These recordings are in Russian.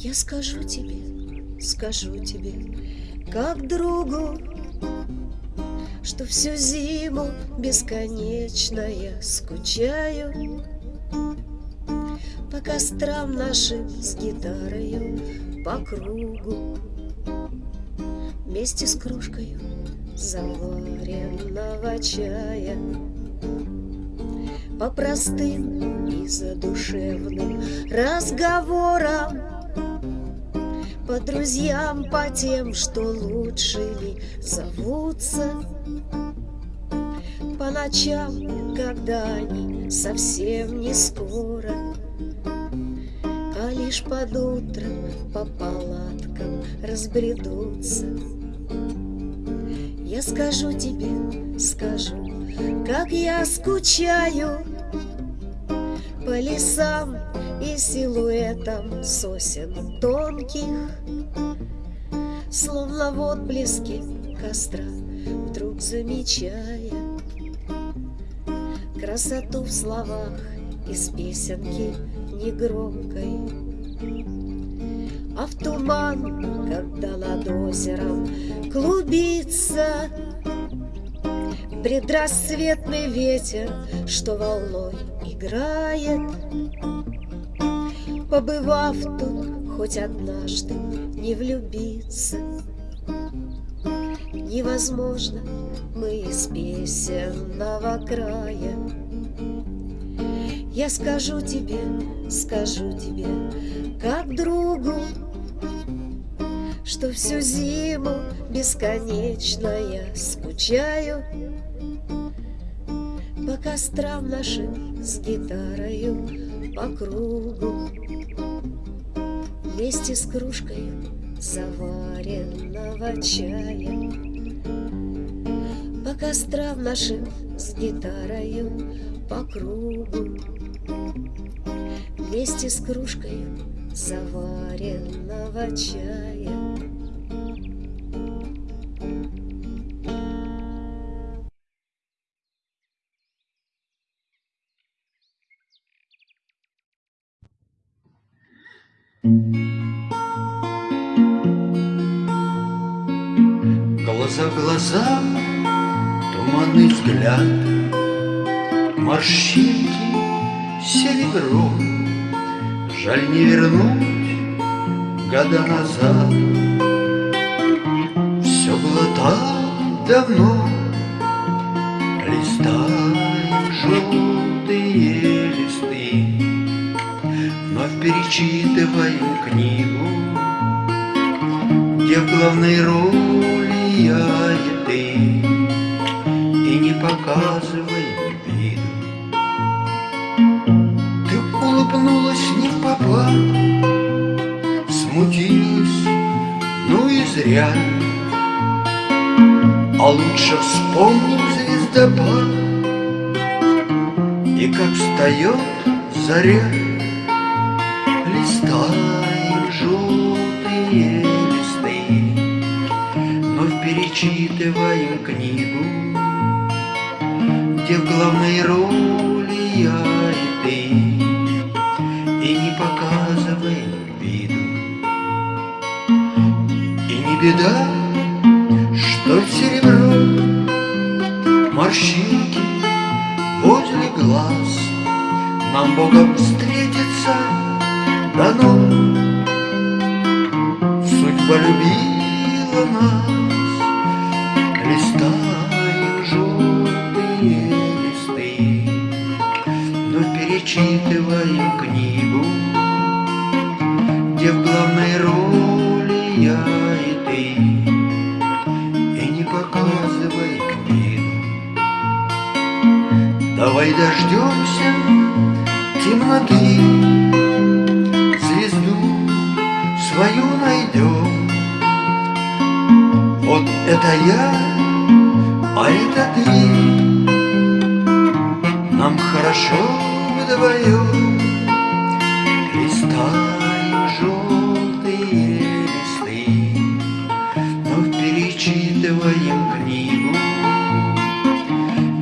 Я скажу тебе, скажу тебе, как другу, Что всю зиму бесконечно я скучаю По кострам нашим с гитарою по кругу Вместе с кружкою заваренного чая По простым и задушевным разговорам по друзьям, по тем, что лучше ли зовутся. По ночам, когда они совсем не скоро А лишь под утром по палаткам разбредутся. Я скажу тебе, скажу, как я скучаю По лесам и силуэтом сосен тонких, Словно в отблеске костра, вдруг замечая Красоту в словах из песенки негромкой. А в туман, когда над озером клубится Предрассветный ветер, что волной играет, Побывав тут хоть однажды, не влюбиться. Невозможно, мы из песенного края. Я скажу тебе, скажу тебе, как другу Что всю зиму бесконечно я скучаю По кострам нашим с гитарою по кругу Вместе с кружкой заваренного чая. По кострам нашим с гитарою по кругу. Вместе с кружкой заваренного чая Глаза туманный взгляд, Морщинки серебром, Жаль не вернуть года назад. Все было так давно, Листаем желтые листы, Вновь перечитываем книгу, Где в главной роли я показывай виду. Ты улыбнулась не в попад, Смутилась, ну и зря. А лучше вспомним звездопад И как встает заря, Листаем желтые листы, Вновь перечитываем книгу, главной роли я и ты, И не показываем виду. И не беда, что серебро, Морщинки возле глаз Нам Богом встретиться дано. Судьба любила нас, перечитываем книгу, Где в главной роли я и ты, И не показываем виду. Давай дождемся темноты, Звезду свою найдем. Вот это я, а это ты. Нам хорошо вдвоем. Листаем желтые листы, Вновь перечитываем книгу,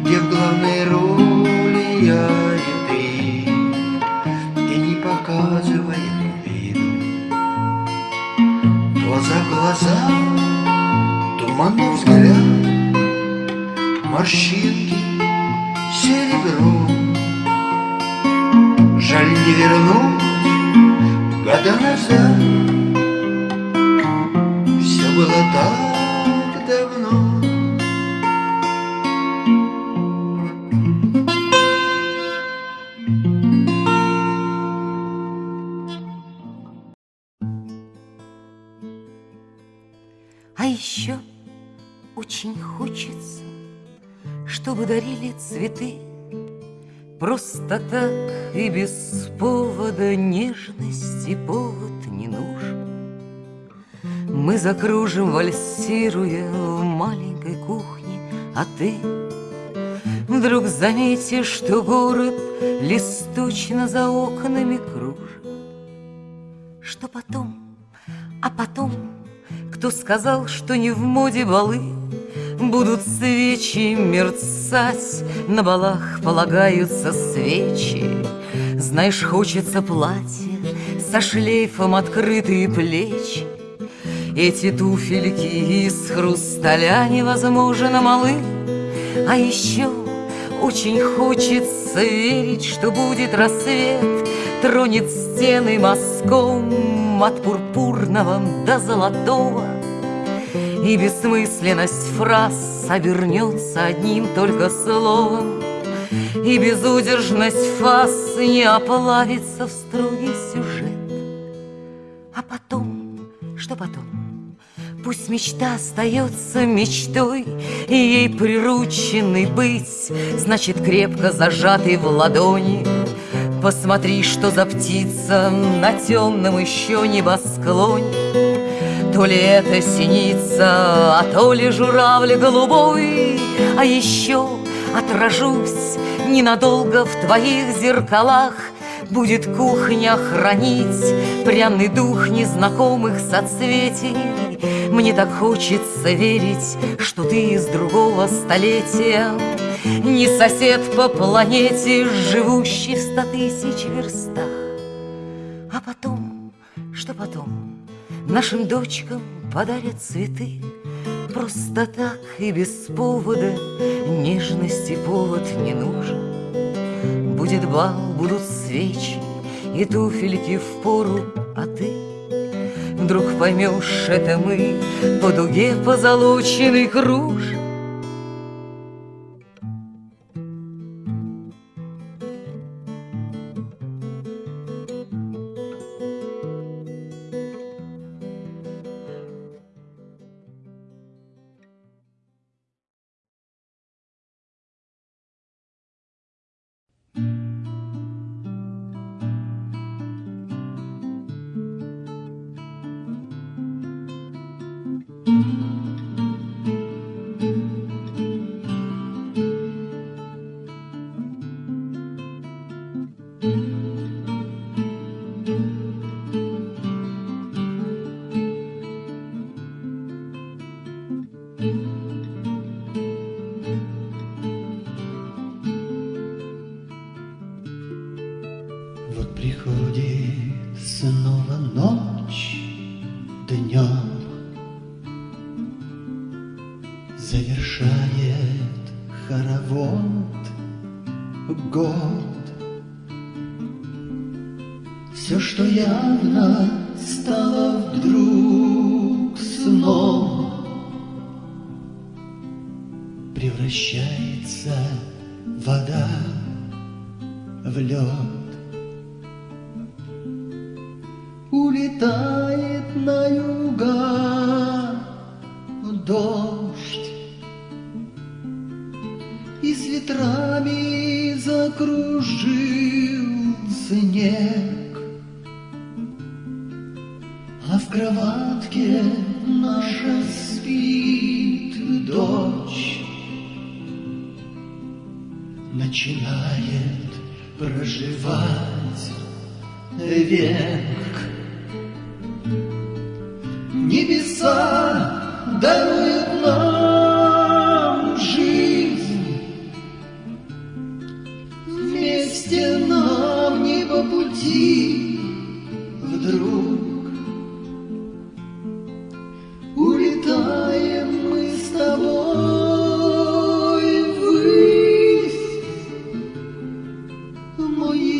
Где в главной роли я и ты, И не показываем виду. глаза, туманный взгляд, Морщинки серебром. Жаль не вернуть года назад, Все было так давно. А еще очень хочется, чтобы дарили цветы Просто так и без повода нежности повод не нужен. Мы закружим, вальсируя в маленькой кухне, а ты Вдруг заметишь, что город листочно за окнами кружит. Что потом, а потом кто сказал, что не в моде балы Будут свечи мерцать На балах полагаются свечи. Знаешь, хочется платье Со шлейфом открытые плечи. Эти туфельки из хрусталя Невозможно малы. А еще очень хочется верить, Что будет рассвет Тронет стены мазком от пурпурного до золотого И бессмысленность фраз обернется одним только словом И безудержность фаз не оплавится в строгий сюжет А потом, что потом? Пусть мечта остается мечтой, И ей прирученный быть, Значит, крепко зажатый в ладони Посмотри, что за птица на темном еще небосклоне. То ли это синица, а то ли журавль голубой, А еще отражусь ненадолго в твоих зеркалах, Будет кухня хранить пряный дух незнакомых соцветий. Мне так хочется верить, что ты из другого столетия, не сосед по планете, живущий в ста тысяч верстах. А потом, что потом, нашим дочкам подарят цветы. Просто так и без повода. Нежности повод не нужен. Будет бал, будут свечи И туфельки в пору, а ты Вдруг поймешь, это мы По дуге позолоченный кружим Улетает на юга дождь. И с ветрами закружил снег. А в кроватке наша спит дочь. Начинает проживать век.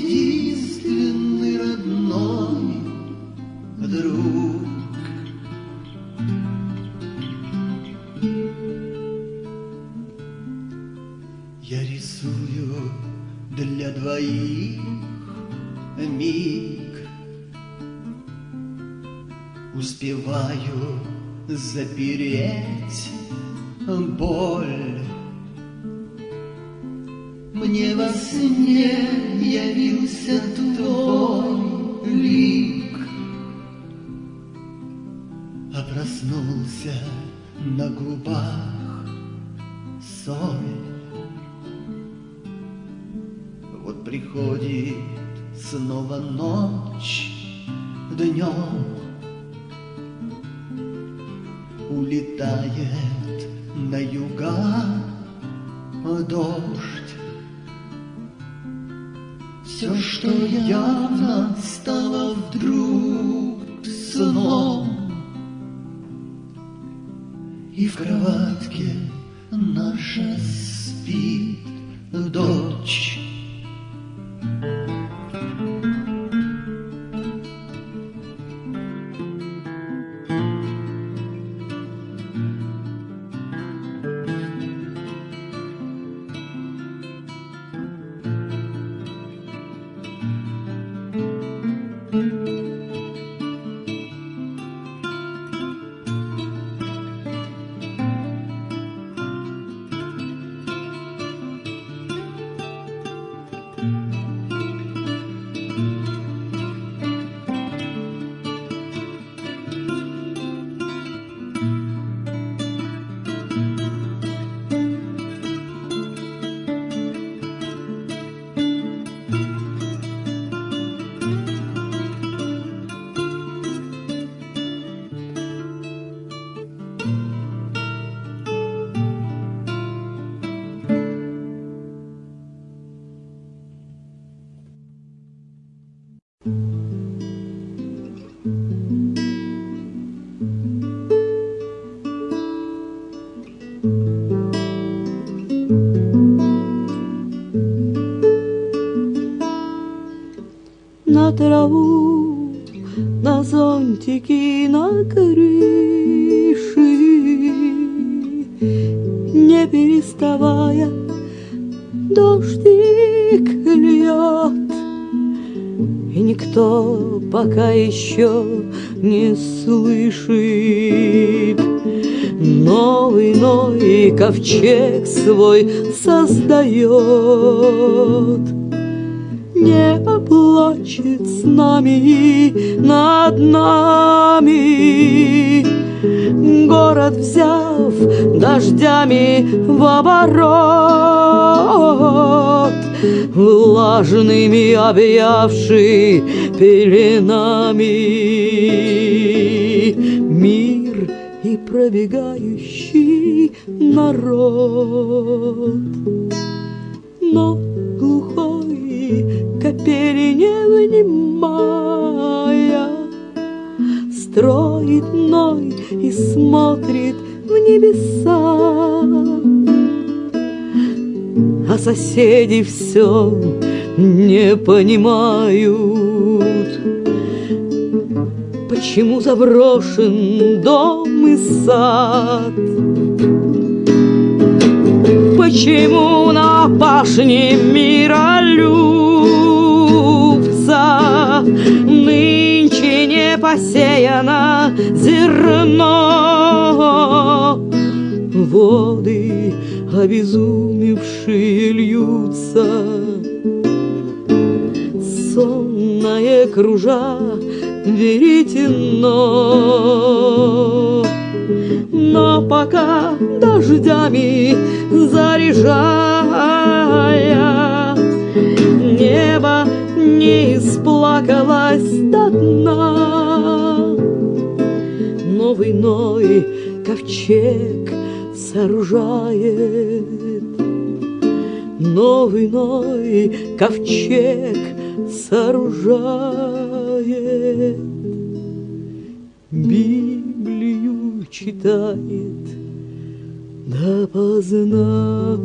Единственный родной друг. Я рисую для двоих миг Успеваю запереть боль Мне во сне губах соль Вот приходит снова ночь днем. Улетает на юга дождь. Все, что явно стало вдруг сном И в кроватке наша спит дочь траву, на зонтики, на крыши, не переставая, дождик льет, и никто пока еще не слышит. Новый Ной ковчег свой создает небо плачет с нами над нами. Город взяв дождями в оборот, Влажными объявший пеленами Мир и пробегающий народ. Но капели не внимая, Строит Ной и смотрит в небеса. А соседи все не понимают, Почему заброшен дом и сад. Почему на пашне миролюбца Нынче не посеяно зерно. Воды обезумевшие льются Сонное кружа веретено. Но пока дождями заряжая, Небо не исплакалось до дна. Новый Ной ковчег сооружает, Новый Ной ковчег сооружает. Библию читает допоздна.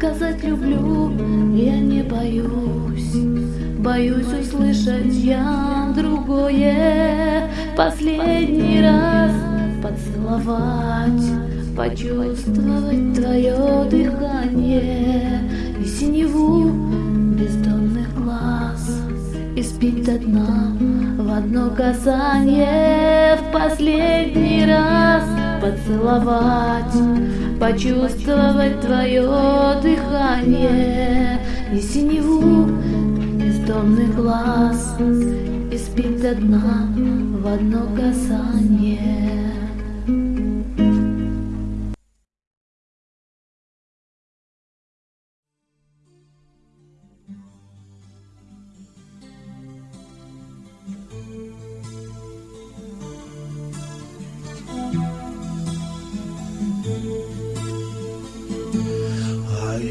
Сказать люблю я не боюсь, боюсь услышать я другое. Последний раз поцеловать, почувствовать твое дыхание. И синеву бездонных глаз и спить до в одно касание. В последний раз поцеловать, почувствовать твое дыхание и синеву бездомных глаз и спить до дна в одно касание.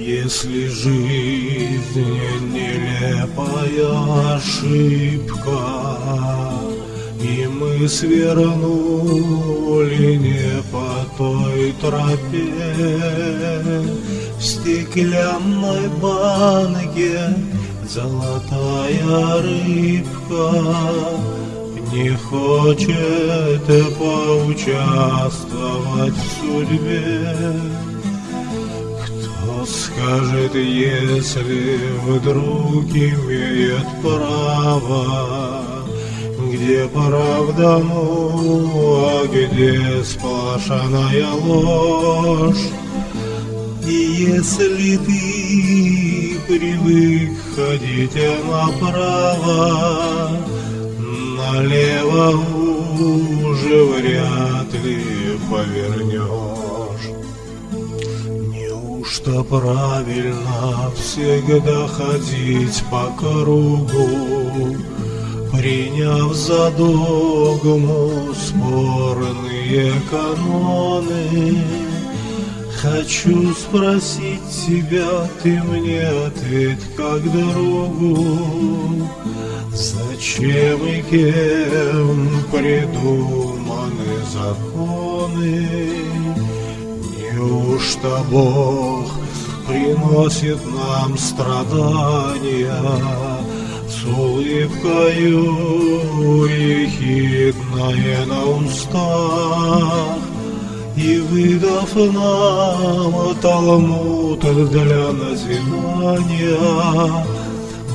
Если жизнь нелепая ошибка, И мы свернули не по той тропе, В стеклянной банке золотая рыбка Не хочет поучаствовать в судьбе. Скажет, если вдруг имеет право, Где правда, ну, а где сплошная ложь? И если ты привык ходить направо, Налево уже вряд ли повернешь. Неужто правильно всегда ходить по кругу, Приняв за догму спорные каноны? Хочу спросить тебя, ты мне ответь как другу, Зачем и кем придуманы законы? Неужто Бог приносит нам страдания С улыбкою ехидная на устах И выдав нам Талмуд для назидания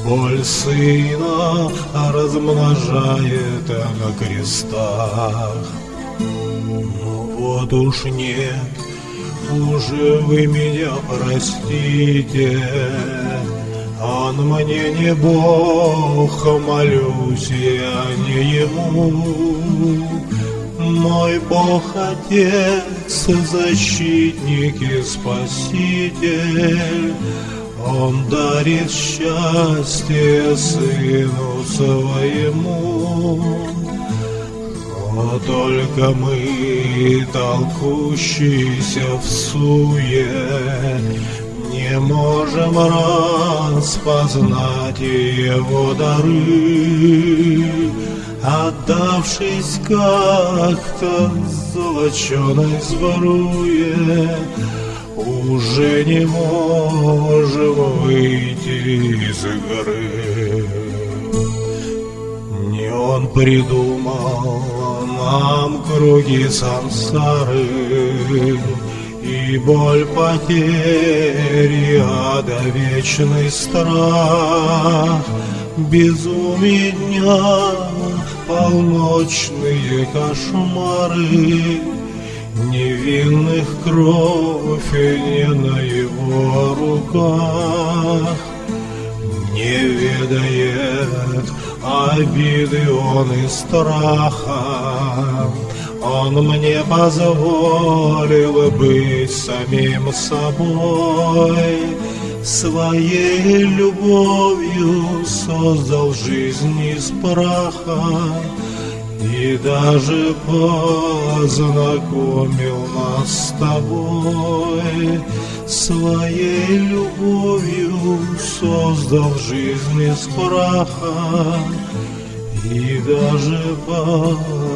Боль сына размножает на крестах. Ну вот уж нет, уже вы меня простите, Он мне не Бог, молюсь я не Ему. Мой Бог Отец, защитник и Спаситель, Он дарит счастье Сыну Своему. Но только мы, толкущиеся в суе, Не можем распознать его дары, Отдавшись как-то золоченой сборуе, Уже не можем выйти из горы. Он придумал нам круги сансары И боль потери, ада вечный страх. Безумие дня, полночные кошмары Невинных кровь не на его руках. Не ведает обиды он и страха. Он мне позволил быть самим собой, Своей любовью создал жизнь из праха И даже познакомил нас с тобой Своей любовью создал жизнь из праха И даже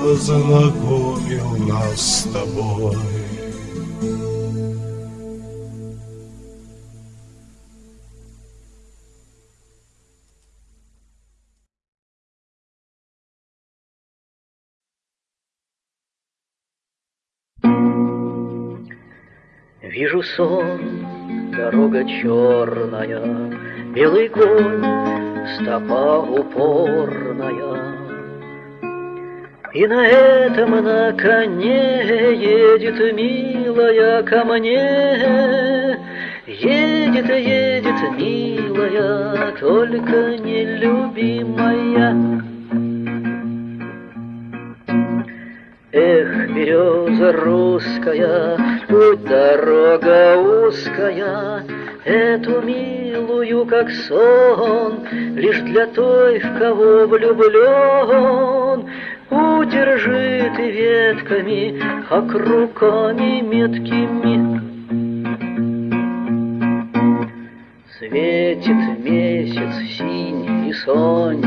познакомил нас с тобой. Вижу сон, дорога черная, Белый конь, стопа упорная. И на этом на коне едет милая ко мне, Едет, едет, милая, только нелюбимая. Эх, береза русская, путь дорога узкая, Эту милую, как сон, Лишь для той, в кого влюблен, Удержи ты ветками, как руками меткими. Светит месяц синий и сонь,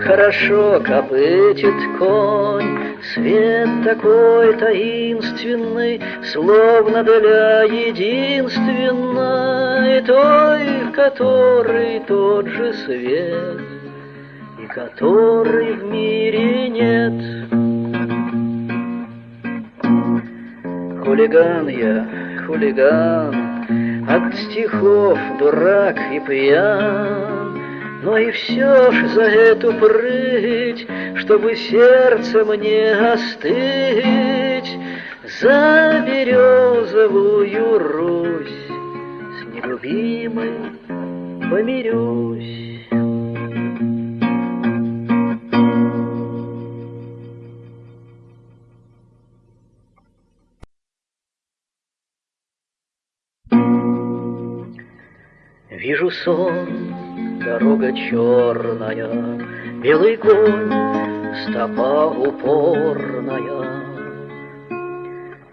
Хорошо копытит конь, Свет такой таинственный, Словно для единственной Той, в которой тот же свет, И которой в мире нет. Хулиган я, хулиган, От стихов дурак и пьян, но и все ж за эту прыть, Чтобы сердце мне остыть, За березовую Русь С нелюбимой помирюсь. Вижу сон, дорога черная, Белый конь, стопа упорная.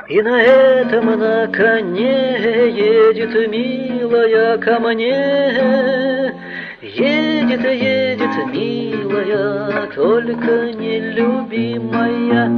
И на этом на коне едет милая ко мне, Едет, едет, милая, только нелюбимая.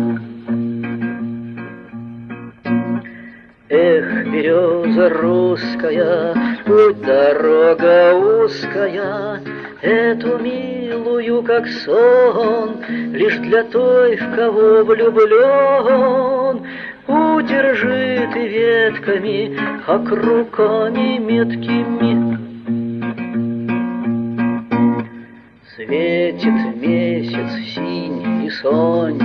Эх, береза русская, путь дорога узкая, Эту милую, как сон, Лишь для той, в кого влюблен, Удержи ты ветками, как руками меткими. Светит месяц синий и сонь,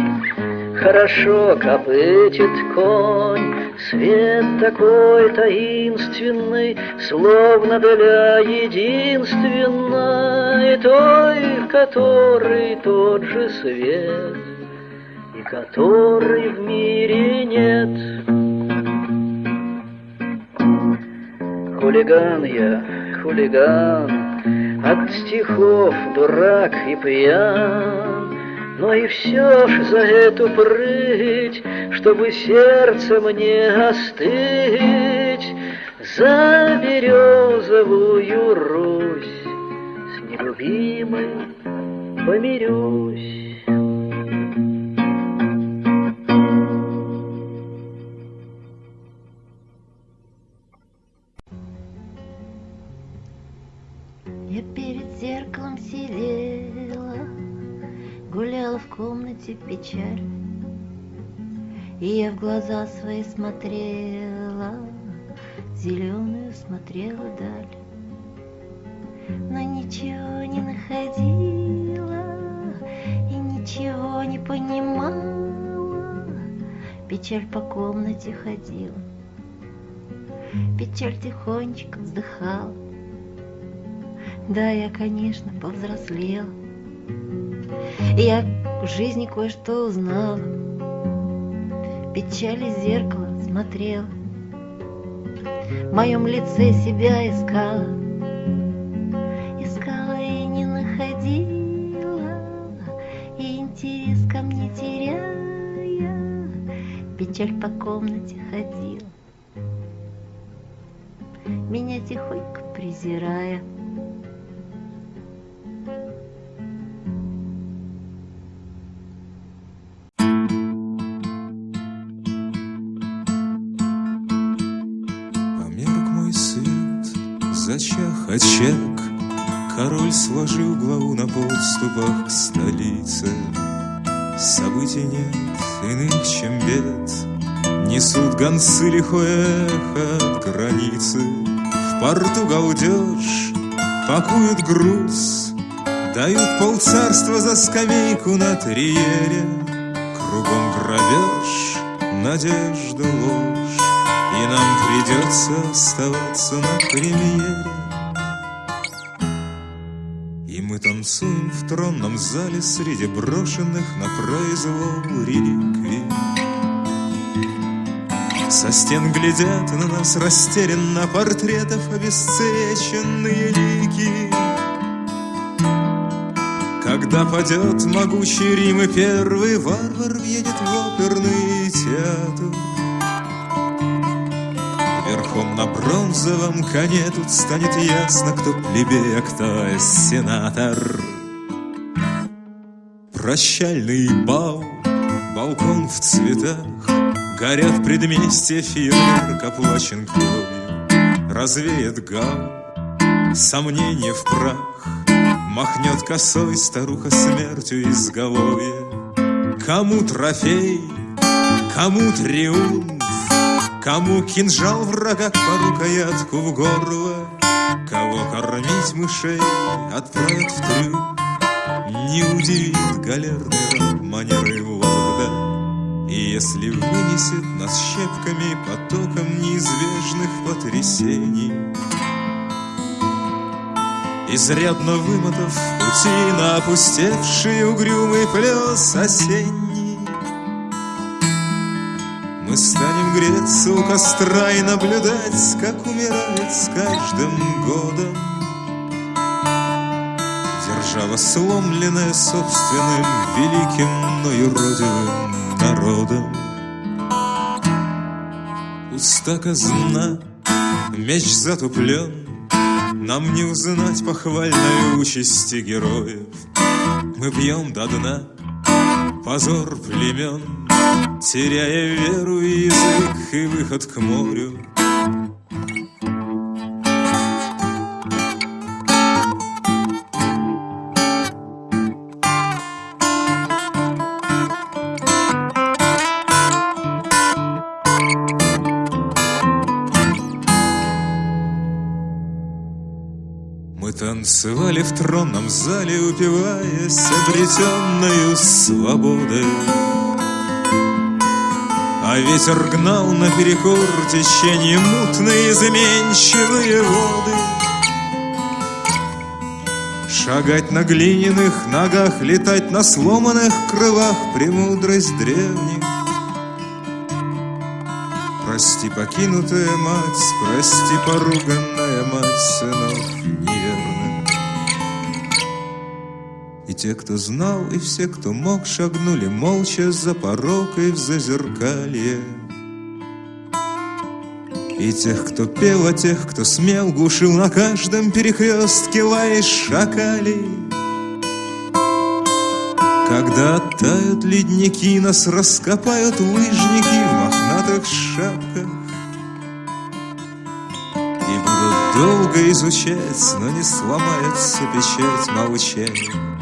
Хорошо копытит конь, Свет такой таинственный, Словно для единственной, Той, в которой тот же свет, И которой в мире нет. Хулиган я, хулиган, От стихов дурак и пьян, но и все ж за эту прыть, Чтобы сердце мне остыть, За березовую Русь С нелюбимой помирюсь. Комнате печаль, И я в глаза свои смотрела, Зеленую смотрела даль. Но ничего не находила И ничего не понимала, Печаль по комнате ходила, Печаль тихонечко вздыхала. Да, я, конечно, повзрослела. Я в жизни кое-что узнала. Печали зеркало смотрела. В моем лице себя искала. Искала и не находила. И интерес ко мне теряя. Печаль по комнате ходила. Меня тихонько презирая. Очаг, Король сложил главу на подступах к столице. Событий нет иных, чем бед, Несут гонцы лихое эхо от границы. В порту галдеж, пакуют груз, Дают полцарства за скамейку на триере. Кругом грабеж, надежда, ложь, И нам придется оставаться на премьере. Танцуем в тронном зале Среди брошенных на произвол реликвий. Со стен глядят на нас растерянно Портретов обесцвеченные лики. Когда падет могучий Рим и первый варвар въедет в оперный театр. Верхом на бронзовом коне тут станет ясно, кто плебей, а кто сенатор. Прощальный бал, балкон в цветах, Горят в предместье фейерверк оплачен кровью, Развеет гал, сомнение в прах, Махнет косой старуха смертью изголовья. Кому трофей, кому триумф, Кому кинжал врага по рукоятку в горло, Кого кормить мышей отправят в трюм, Не удивит галерный раб манеры лорда. И если вынесет нас щепками потоком неизбежных потрясений, Изрядно вымотав пути на опустевший угрюмый плес осенний, Мы станем греться у костра и наблюдать, как умирает с каждым годом Держава сломленная собственным великим, но юродивым народом. Пуста казна, меч затуплен, Нам не узнать похвальной участи героев. Мы пьем до дна позор племен, Теряя веру язык и выход к морю. Мы танцевали в тронном зале, упиваясь обретенную свободой. Ветер гнал наперекор течение мутные изменчивые воды. Шагать на глиняных ногах, летать на сломанных крылах Премудрость древних. Прости, покинутая мать, прости, поруганная мать сынов неверных. Те, кто знал, и все, кто мог, шагнули молча за порог и в зазеркалье. И тех, кто пел, а тех, кто смел, глушил на каждом перекрестке лай шакалей. Когда оттают ледники, нас раскопают лыжники в мохнатых шапках. И будут долго изучать, но не сломается печать молчания.